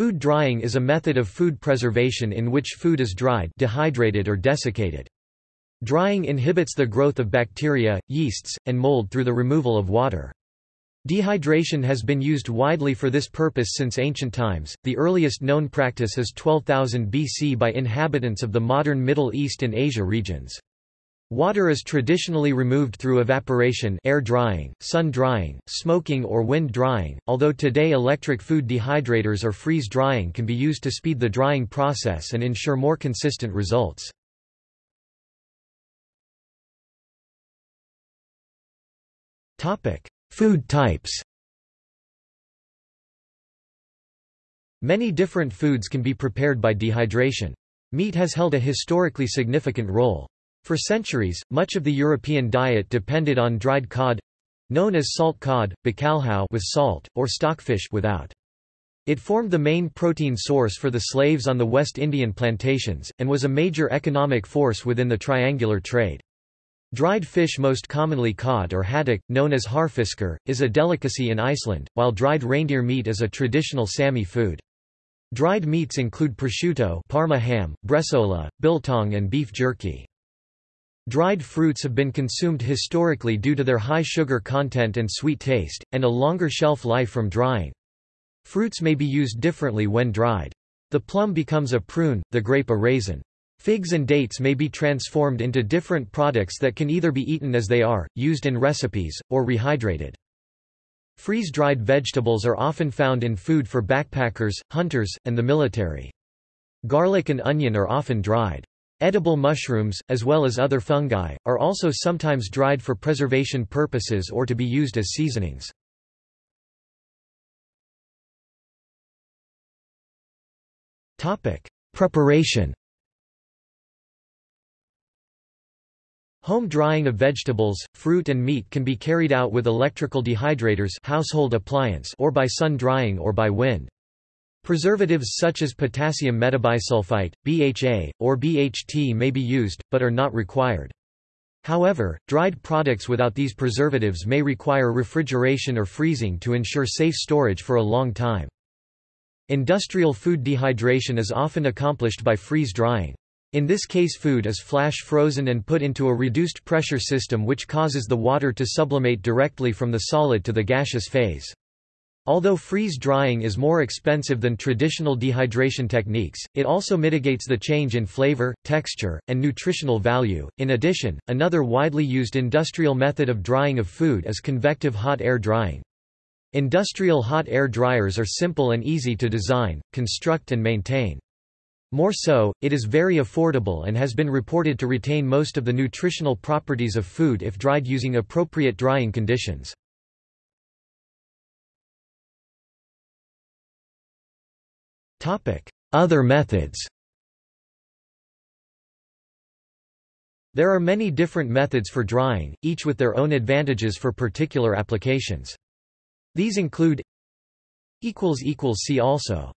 Food drying is a method of food preservation in which food is dried dehydrated or desiccated. Drying inhibits the growth of bacteria, yeasts, and mold through the removal of water. Dehydration has been used widely for this purpose since ancient times. The earliest known practice is 12,000 BC by inhabitants of the modern Middle East and Asia regions. Water is traditionally removed through evaporation air drying, sun drying, smoking or wind drying, although today electric food dehydrators or freeze drying can be used to speed the drying process and ensure more consistent results. Food types Many different foods can be prepared by dehydration. Meat has held a historically significant role. For centuries, much of the European diet depended on dried cod—known as salt cod, bacalhau with salt, or stockfish without. It formed the main protein source for the slaves on the West Indian plantations, and was a major economic force within the triangular trade. Dried fish most commonly cod or haddock, known as harðfiskur, is a delicacy in Iceland, while dried reindeer meat is a traditional Sami food. Dried meats include prosciutto Parma ham, bresaola, biltong and beef jerky. Dried fruits have been consumed historically due to their high sugar content and sweet taste, and a longer shelf life from drying. Fruits may be used differently when dried. The plum becomes a prune, the grape a raisin. Figs and dates may be transformed into different products that can either be eaten as they are, used in recipes, or rehydrated. Freeze-dried vegetables are often found in food for backpackers, hunters, and the military. Garlic and onion are often dried. Edible mushrooms, as well as other fungi, are also sometimes dried for preservation purposes or to be used as seasonings. Preparation Home drying of vegetables, fruit and meat can be carried out with electrical dehydrators household appliance or by sun drying or by wind. Preservatives such as potassium metabisulfite, BHA, or BHT may be used, but are not required. However, dried products without these preservatives may require refrigeration or freezing to ensure safe storage for a long time. Industrial food dehydration is often accomplished by freeze drying. In this case food is flash frozen and put into a reduced pressure system which causes the water to sublimate directly from the solid to the gaseous phase. Although freeze drying is more expensive than traditional dehydration techniques, it also mitigates the change in flavor, texture, and nutritional value. In addition, another widely used industrial method of drying of food is convective hot air drying. Industrial hot air dryers are simple and easy to design, construct and maintain. More so, it is very affordable and has been reported to retain most of the nutritional properties of food if dried using appropriate drying conditions. Other methods. There are many different methods for drying, each with their own advantages for particular applications. These include See also